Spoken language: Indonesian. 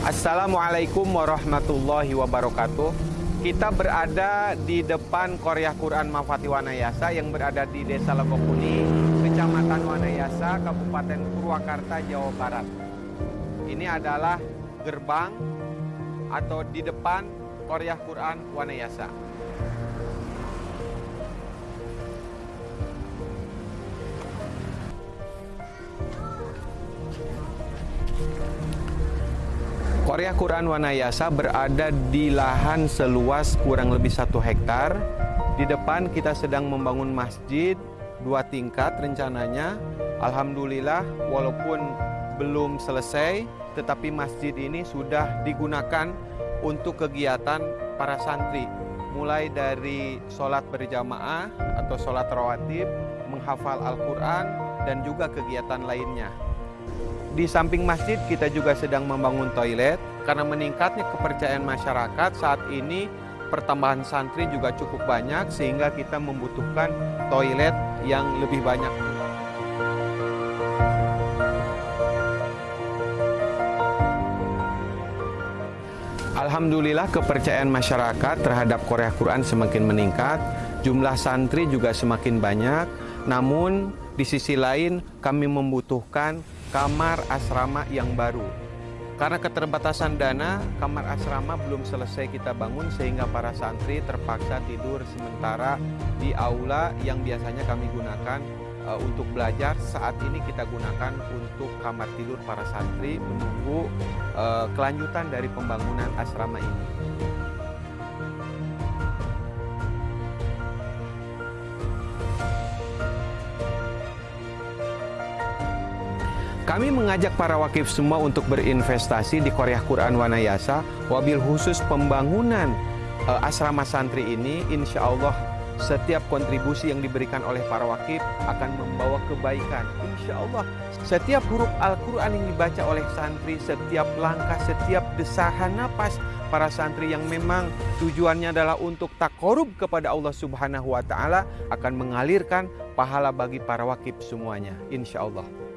Assalamualaikum warahmatullahi wabarakatuh. Kita berada di depan Korea Quran Mafati Wanayasa yang berada di Desa Legokuni, Kecamatan Wanayasa, Kabupaten Purwakarta, Jawa Barat. Ini adalah gerbang atau di depan Korea Quran Wanayasa. Korea Quran Wanayasa berada di lahan seluas kurang lebih satu hektar. Di depan kita sedang membangun masjid dua tingkat rencananya. Alhamdulillah walaupun belum selesai, tetapi masjid ini sudah digunakan untuk kegiatan para santri. Mulai dari sholat berjamaah atau sholat rawatib, menghafal Al-Quran, dan juga kegiatan lainnya. Di samping masjid kita juga sedang membangun toilet karena meningkatnya kepercayaan masyarakat. Saat ini pertambahan santri juga cukup banyak sehingga kita membutuhkan toilet yang lebih banyak. Alhamdulillah kepercayaan masyarakat terhadap Korea Quran semakin meningkat, jumlah santri juga semakin banyak, namun di sisi lain kami membutuhkan kamar asrama yang baru. Karena keterbatasan dana, kamar asrama belum selesai kita bangun sehingga para santri terpaksa tidur sementara di aula yang biasanya kami gunakan uh, untuk belajar. Saat ini kita gunakan untuk kamar tidur para santri menunggu uh, kelanjutan dari pembangunan asrama ini. Kami mengajak para wakif semua untuk berinvestasi di Korea Quran Wanayasa, wabil khusus pembangunan uh, asrama santri ini, insya Allah setiap kontribusi yang diberikan oleh para wakif akan membawa kebaikan. Insya Allah, setiap huruf Al-Quran yang dibaca oleh santri, setiap langkah, setiap desahan napas para santri yang memang tujuannya adalah untuk takorub kepada Allah Subhanahu wa Ta'ala akan mengalirkan pahala bagi para wakif semuanya. Insya Allah.